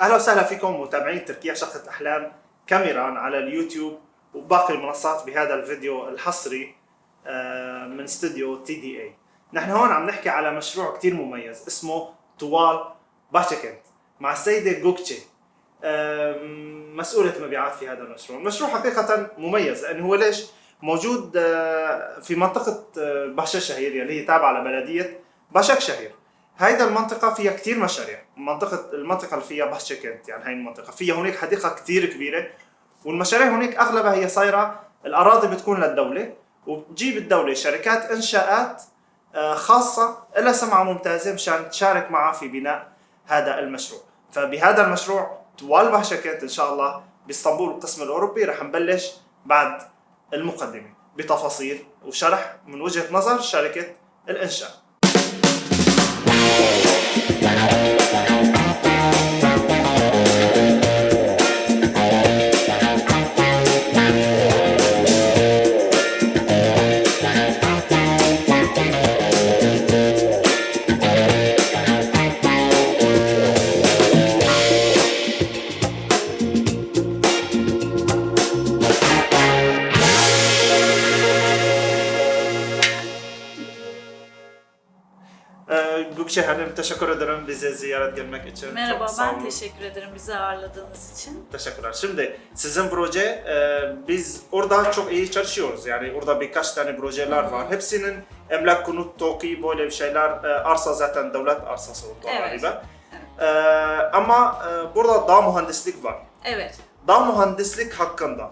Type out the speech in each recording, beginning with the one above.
أهلا وسهلا فيكم متابعين تركيا شقة أحلام كاميران على اليوتيوب وباقي المنصات بهذا الفيديو الحصري آه، من استوديو تي دي اي نحن هون عم نحكي على مشروع كتير مميز اسمه طوال باشكنت مع السيدة جوكتشي. مسؤولة مبيعات في هذا المشروع. المشروع حقيقة مميز لأنه هو ليش؟ موجود آه، في منطقة آه، باشا شهير اللي هي تابعة لبلدية باشاك شهير. هيدا المنطقة فيها كتير مشاريع. منطقة المنطقة اللي فيها باشكنت يعني هاي المنطقة. فيها هناك حديقة كتير كبيرة. والمشاريع هناك أغلبها هي صايرة الأراضي بتكون للدولة. وبتجيب الدولة شركات إنشاءات آه، خاصة لها سمعة ممتازة مشان تشارك معها في بناء هذا المشروع. فبهذا المشروع طوال باشكنت إن شاء الله بإسطنبول القسم الأوروبي رح نبلش بعد المقدمة بتفاصيل وشرح من وجهة نظر شركة الإنشاء. Ee, Gökçe Hanım teşekkür ederim bize ziyaret gelmek için. Merhaba, Çok ben teşekkür ederim bizi ağırladığınız için. Teşekkürler. Şimdi sizin proje e, biz orada çok iyi çalışıyoruz. Yani orada birkaç tane projeler var. Hepsinin emlak konut TOKİ böyle bir şeyler e, arsa zaten devlet arsası orada Evet. galiba. E, ama e, burada dağ mühendislik var. Evet, Dağ mühendislik hakkında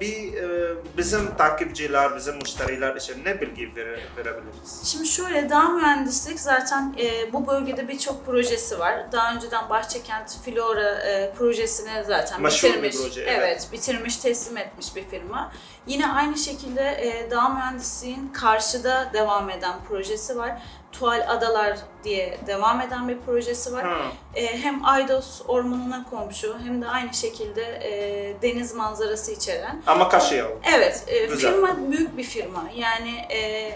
bir e, bizim takipçiler, bizim müşteriler için ne bilgi vere, verebiliriz? şimdi şöyle dağ mühendislik zaten e, bu bölgede birçok projesi var. Daha önceden Bahçekent Flora e, projesini zaten Meşhur bir bitirmiş. proje, evet. evet. bitirmiş, teslim etmiş bir firma. Yine aynı şekilde e, dağ mühendisliğin karşıda devam eden projesi var. Tuval Adalar diye devam eden bir projesi var. Ha. E, hem Aydos ormanına komşu hem de aynı şekilde e, deniz manzarası içeren Ama Kaşıyalı. Evet, e, Güzel. firma büyük bir firma. Yani e,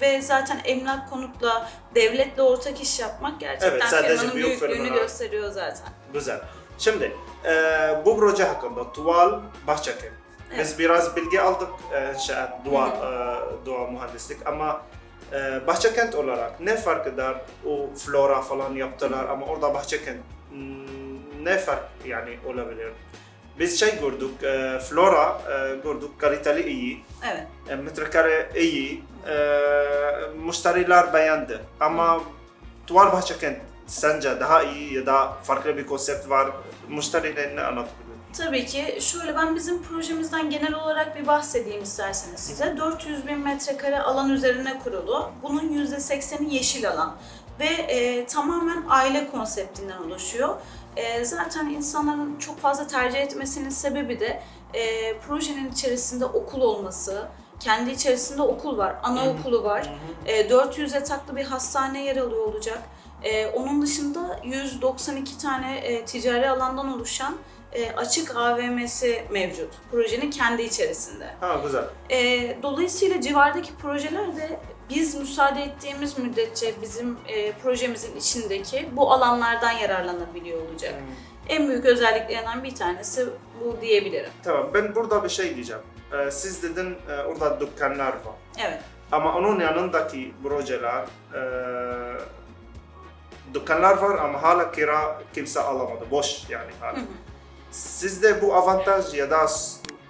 ve zaten emlak konutla, devletle ortak iş yapmak gerçekten Evet, firmanın büyük büyüklüğünü firmalar. gösteriyor zaten. Güzel. Şimdi e, bu proje hakkında Tuval Bahçekent. Biz biraz bilgi aldık e, inşaat, dua, e, dua mühendislik ama e, Bahçekent olarak ne fark eder? O flora falan yaptılar ama orada Bahçekent hmm, ne fark yani olabilir? Biz şey gördük, e, flora e, gördük, kaliteli iyi, Evet. e, metrekare iyi, e, müşteriler beğendi. Ama Tuval Bahçekent sence daha iyi ya da farklı bir konsept var, müşterilerine anlatabilir Tabii ki şöyle ben bizim projemizden genel olarak bir bahsedeyim isterseniz size. 400 bin metrekare alan üzerine kurulu. Bunun %80'i yeşil alan ve e, tamamen aile konseptinden oluşuyor. E, zaten insanların çok fazla tercih etmesinin sebebi de e, projenin içerisinde okul olması, kendi içerisinde okul var, anaokulu var, e, 400 yataklı bir hastane yer alıyor olacak. E, onun dışında 192 tane e, ticari alandan oluşan e, açık AVM'si mevcut. Projenin kendi içerisinde. Ha güzel. E, dolayısıyla civardaki projeler de biz müsaade ettiğimiz müddetçe bizim e, projemizin içindeki bu alanlardan yararlanabiliyor olacak. En büyük özelliklerinden bir tanesi bu diyebilirim. Tamam ben burada bir şey diyeceğim. Ee, siz dedin e, orada dükkanlar var. Evet. Ama onun yanındaki projeler e, dükkanlar var ama hala kira kimse alamadı. Boş yani hala. Sizde bu avantaj ya da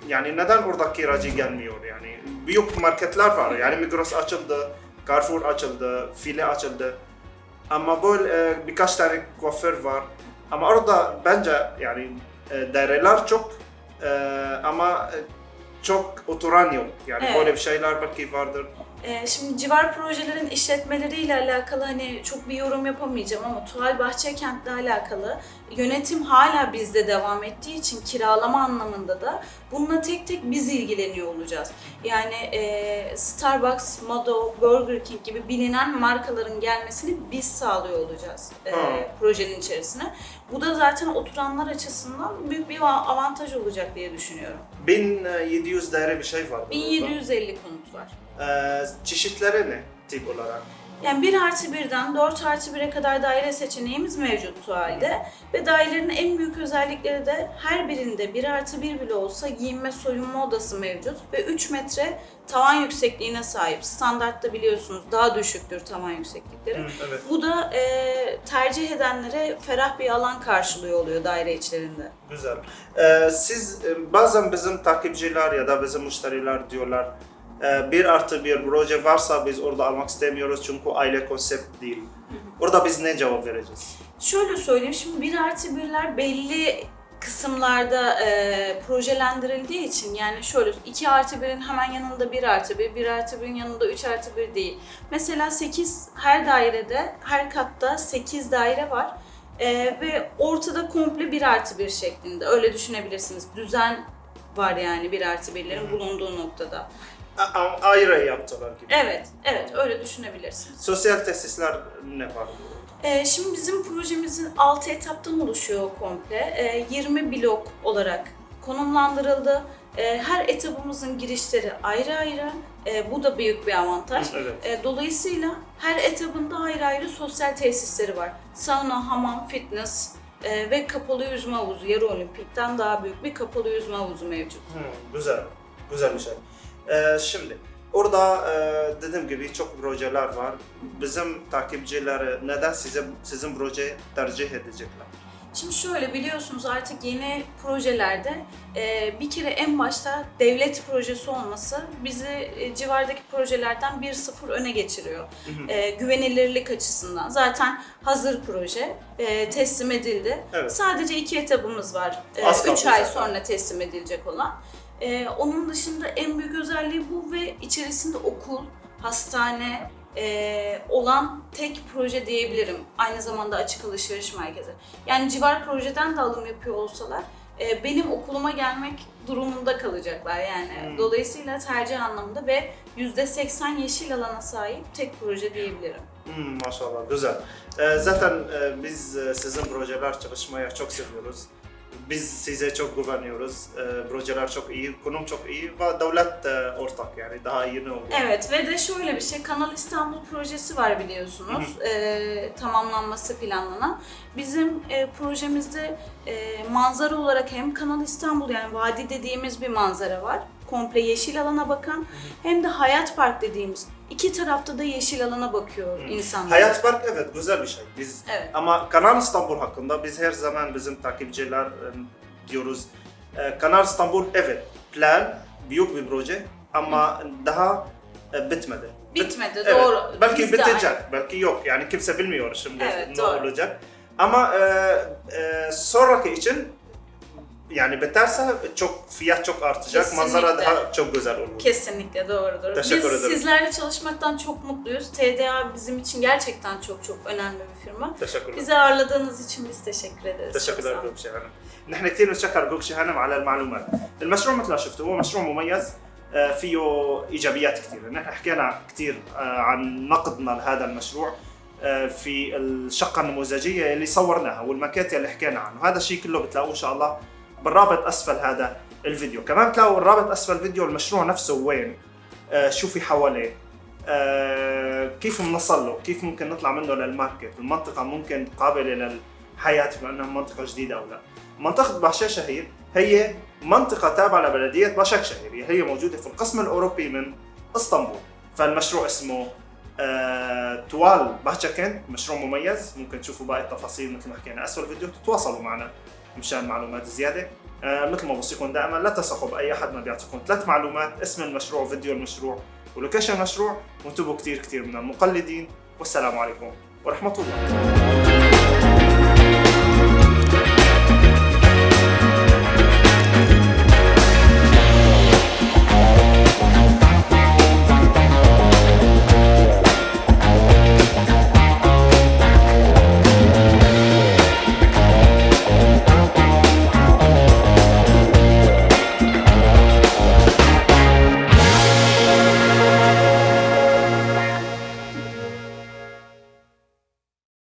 yani neden orada kiracı gelmiyor yani? Büyük marketler var yani Migros açıldı, Carrefour açıldı, File açıldı. Ama böyle e, birkaç tane kuaför var. Ama orada bence yani e, daireler çok e, ama çok oturan yok. Yani Evet. böyle bir şeyler belki vardır. Ee, şimdi civar projelerin işletmeleriyle alakalı hani çok bir yorum yapamayacağım ama Tuval Bahçekent'le alakalı yönetim hala bizde devam ettiği için kiralama anlamında da bununla tek tek biz ilgileniyor olacağız. Yani e, Starbucks, Modo, Burger King gibi bilinen markaların gelmesini biz sağlıyor olacağız e, projenin içerisine. Bu da zaten oturanlar açısından büyük bir avantaj olacak diye düşünüyorum. 1700 daire bir şey var. burada. 1750 konut var. Ee, çeşitleri ne tip olarak? Yani 1 artı 1'den 4 artı 1'e kadar daire seçeneğimiz mevcut şu halde. Ve dairelerin en büyük özellikleri de her birinde 1 artı 1 bile olsa giyinme soyunma odası mevcut. Ve 3 metre tavan yüksekliğine sahip. Standartta biliyorsunuz daha düşüktür tavan yükseklikleri. Hı, evet. Bu da e, tercih edenlere ferah bir alan karşılıyor oluyor daire içlerinde. Güzel. Ee, siz e, bazen bizim takipçiler ya da bizim müşteriler diyorlar bir artı bir proje varsa biz orada almak istemiyoruz çünkü aile konsept değil. Orada biz ne cevap vereceğiz? Şöyle söyleyeyim, şimdi 1 artı 1'ler belli kısımlarda e, projelendirildiği için yani şöyle 2 artı 1'in hemen yanında 1 artı 1, 1 artı 1'in yanında 3 artı 1 değil. Mesela 8 her dairede, her katta 8 daire var E, ve ortada komple 1 artı 1 şeklinde öyle düşünebilirsiniz. Düzen var yani 1 artı 1'lerin bulunduğu noktada. Ayrı yaptılar gibi. Evet, evet öyle düşünebilirsiniz. Sosyal tesisler ne var? Ee, şimdi bizim projemizin 6 etaptan oluşuyor komple. Ee, 20 blok olarak konumlandırıldı. Ee, her etapımızın girişleri ayrı ayrı. Ee, bu da büyük bir avantaj. Evet. Ee, dolayısıyla her etabında ayrı ayrı sosyal tesisleri var. Sauna, hamam, fitness e, ve kapalı yüzme havuzu. Yarı olimpikten daha büyük bir kapalı yüzme havuzu mevcut. Hmm, güzel. Güzel bir şey. Ee, şimdi orada e, dediğim gibi çok projeler var. Bizim takipçileri neden size sizin proje tercih edecekler? Şimdi şöyle biliyorsunuz artık yeni projelerde e, bir kere en başta devlet projesi olması bizi e, civardaki projelerden 1-0 öne geçiriyor. E, güvenilirlik açısından. Zaten hazır proje e, teslim edildi. Evet. Sadece iki etapımız var. 3 kaldı ay sonra teslim edilecek olan. E, onun dışında en büyük özelliği bu ve içerisinde okul, hastane, e, olan tek proje diyebilirim. Aynı zamanda açık alışveriş merkezi. Yani civar projeden de alım yapıyor olsalar e, benim okuluma gelmek durumunda kalacaklar yani. Hmm. Dolayısıyla tercih anlamında ve %80 yeşil alana sahip tek proje diyebilirim. Hmm, maşallah güzel. Ee, zaten e, biz e, sizin projeler çalışmaya çok seviyoruz. Biz size çok güveniyoruz. Ee, projeler çok iyi, konum çok iyi ve devlet e, ortak yani daha iyi ne olur? Evet ve de şöyle bir şey Kanal İstanbul projesi var biliyorsunuz Ee, tamamlanması planlanan. Bizim e, projemizde e, manzara olarak hem Kanal İstanbul yani vadi dediğimiz bir manzara var. Komple yeşil alana bakan hem de Hayat Park dediğimiz iki tarafta da yeşil alana bakıyor insanlar. Hayat Park evet güzel bir şey. Biz Evet. ama Kanal İstanbul hakkında biz her zaman bizim takipçiler e, diyoruz. E, Kanal İstanbul evet plan büyük bir proje ama daha e, bitmedi. Bitmedi Evet, doğru. Belki Biz de bitecek, belki yok. Yani kimse bilmiyor şimdi Evet, ne doğru. olacak. Ama e, e, sonraki için yani biterse çok fiyat çok artacak, manzara Kesinlikle. daha çok güzel olur. Kesinlikle doğrudur. Teşekkür Biz ederim. sizlerle çalışmaktan çok mutluyuz. TDA bizim için gerçekten çok çok önemli bir firma. Teşekkürler. Bizi ağırladığınız için biz teşekkür ederiz. Çok تشكر sağ olun. لك جوكشي هانم نحن كثير نتشكر جوكشي هانم على المعلومات المشروع مثل ما شفتوا هو مشروع مميز آه، فيه ايجابيات كثيره نحن حكينا كثير آه، عن نقدنا لهذا المشروع آه، في الشقه النموذجيه اللي صورناها والماكيت اللي حكينا عنه هذا الشيء كله بتلاقوه ان شاء الله بالرابط أسفل هذا الفيديو. كمان بتلاقوا الرابط أسفل الفيديو المشروع نفسه وين؟ آه، شو في حواليه؟ آه، كيف بنوصل له؟ كيف ممكن نطلع منه للماركت؟ المنطقة ممكن قابلة للحياة بما أنها منطقة جديدة أو لا. منطقة باشا شهير هي منطقة تابعة لبلدية باشاك شهير. هي موجودة في القسم الأوروبي من إسطنبول. فالمشروع اسمه آه، توال باشاكن مشروع مميز. ممكن تشوفوا باقي التفاصيل مثل ما حكينا. أسفل الفيديو تتواصلوا معنا. مشان معلومات زيادة. آه، مثل ما بوصيكم دائما لا تثقوا بأي أحد ما بيعطيكم ثلاث معلومات اسم المشروع فيديو المشروع ولوكيشن المشروع وانتبهوا كثير كثير من المقلدين. والسلام عليكم ورحمة الله.